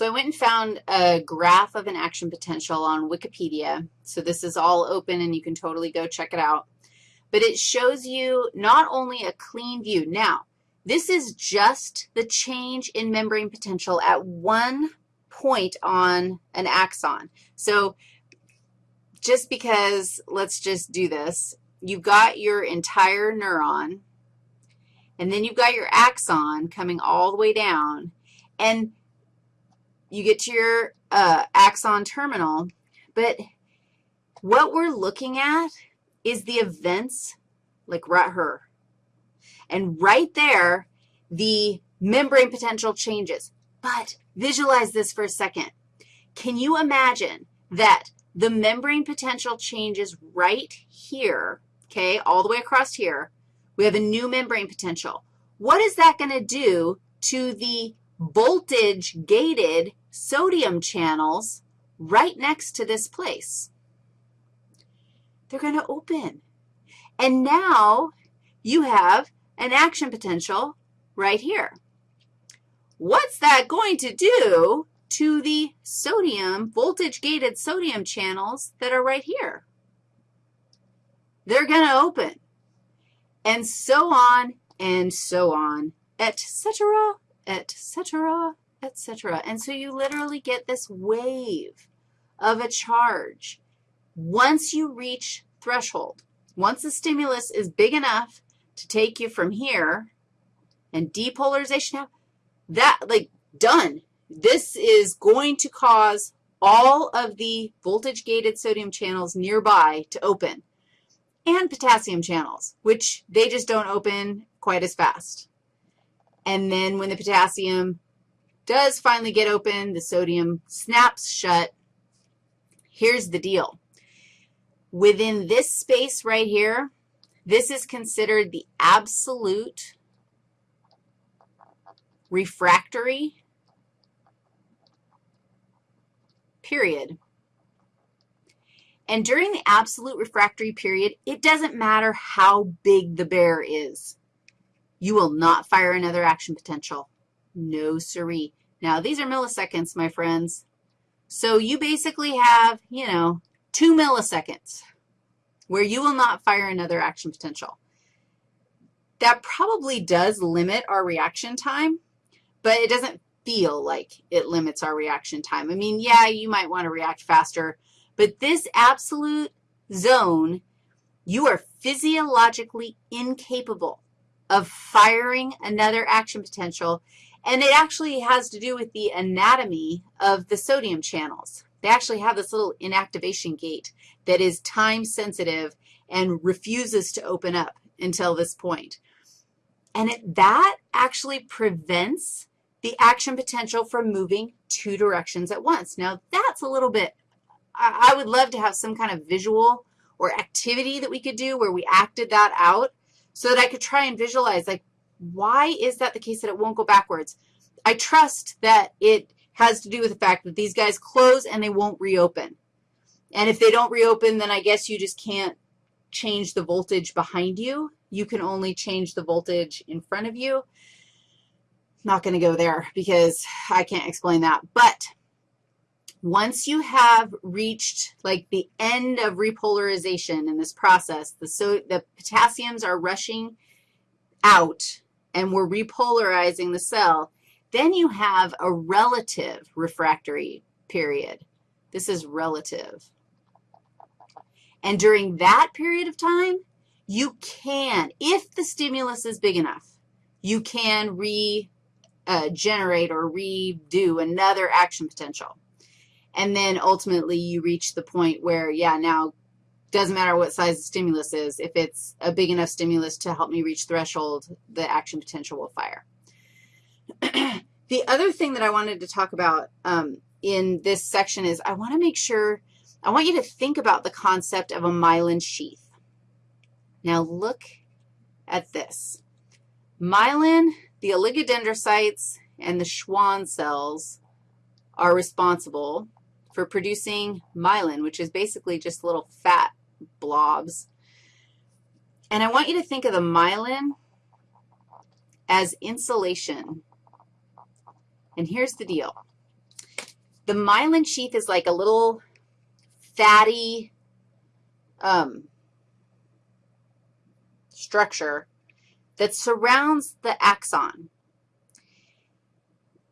So I went and found a graph of an action potential on Wikipedia. So this is all open, and you can totally go check it out. But it shows you not only a clean view. Now, this is just the change in membrane potential at one point on an axon. So just because, let's just do this, you've got your entire neuron, and then you've got your axon coming all the way down, and you get to your uh, axon terminal, but what we're looking at is the events like right here. And right there, the membrane potential changes. But visualize this for a second. Can you imagine that the membrane potential changes right here, okay, all the way across here. We have a new membrane potential. What is that going to do to the voltage-gated sodium channels right next to this place? They're going to open. And now you have an action potential right here. What's that going to do to the sodium, voltage-gated sodium channels that are right here? They're going to open, and so on and so on, et cetera, et cetera, et cetera. And so you literally get this wave of a charge once you reach threshold. Once the stimulus is big enough to take you from here and depolarization, that, like, done. This is going to cause all of the voltage-gated sodium channels nearby to open and potassium channels, which they just don't open quite as fast. And then when the potassium does finally get open, the sodium snaps shut. Here's the deal. Within this space right here, this is considered the absolute refractory period. And during the absolute refractory period, it doesn't matter how big the bear is. You will not fire another action potential. No siree. Now, these are milliseconds, my friends. So you basically have, you know, two milliseconds where you will not fire another action potential. That probably does limit our reaction time, but it doesn't feel like it limits our reaction time. I mean, yeah, you might want to react faster, but this absolute zone, you are physiologically incapable of firing another action potential, and it actually has to do with the anatomy of the sodium channels. They actually have this little inactivation gate that is time sensitive and refuses to open up until this point. And it, that actually prevents the action potential from moving two directions at once. Now, that's a little bit, I, I would love to have some kind of visual or activity that we could do where we acted that out so that I could try and visualize, like, why is that the case that it won't go backwards? I trust that it has to do with the fact that these guys close and they won't reopen. And if they don't reopen, then I guess you just can't change the voltage behind you. You can only change the voltage in front of you. Not going to go there because I can't explain that. But once you have reached like the end of repolarization in this process, the, so the potassiums are rushing out and we're repolarizing the cell, then you have a relative refractory period. This is relative. And during that period of time, you can, if the stimulus is big enough, you can regenerate uh, or redo another action potential. And then ultimately you reach the point where, yeah, now doesn't matter what size the stimulus is. If it's a big enough stimulus to help me reach threshold, the action potential will fire. the other thing that I wanted to talk about um, in this section is I want to make sure, I want you to think about the concept of a myelin sheath. Now look at this. Myelin, the oligodendrocytes, and the Schwann cells are responsible for producing myelin, which is basically just little fat blobs. And I want you to think of the myelin as insulation. And here's the deal. The myelin sheath is like a little fatty um, structure that surrounds the axon.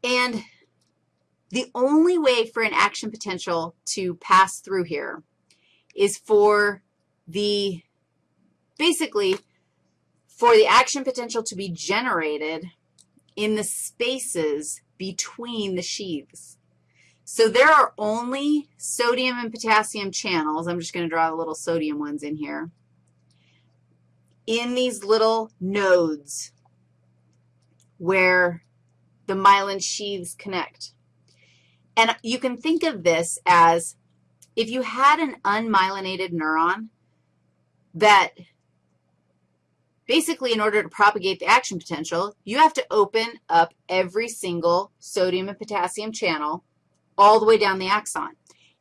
And the only way for an action potential to pass through here is for the, basically, for the action potential to be generated in the spaces between the sheaths. So there are only sodium and potassium channels. I'm just going to draw the little sodium ones in here in these little nodes where the myelin sheaths connect. And you can think of this as if you had an unmyelinated neuron that basically in order to propagate the action potential, you have to open up every single sodium and potassium channel all the way down the axon.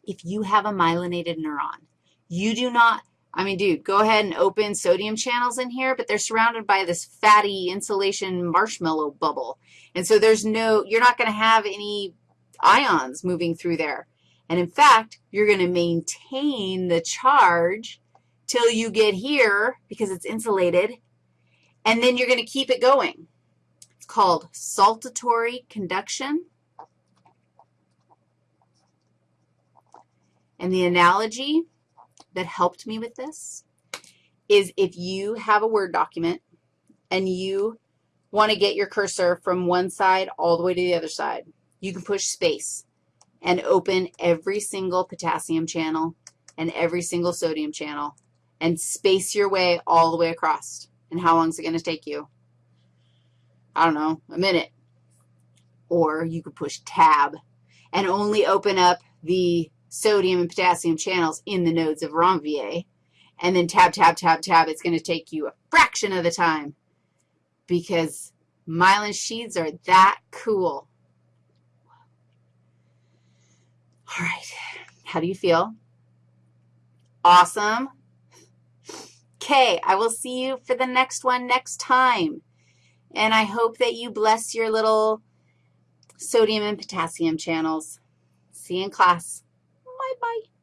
If you have a myelinated neuron, you do not, I mean, dude, go ahead and open sodium channels in here, but they're surrounded by this fatty insulation marshmallow bubble. And so there's no, you're not going to have any ions moving through there. And in fact, you're going to maintain the charge till you get here because it's insulated, and then you're going to keep it going. It's called saltatory conduction. And the analogy that helped me with this is if you have a Word document and you want to get your cursor from one side all the way to the other side, you can push space and open every single potassium channel and every single sodium channel and space your way all the way across. And how long is it going to take you? I don't know, a minute. Or you could push tab and only open up the sodium and potassium channels in the nodes of Ranvier. And then tab, tab, tab, tab. It's going to take you a fraction of the time because myelin sheaths are that cool. All right, how do you feel? Awesome. Okay, I will see you for the next one next time. And I hope that you bless your little sodium and potassium channels. See you in class. Bye-bye.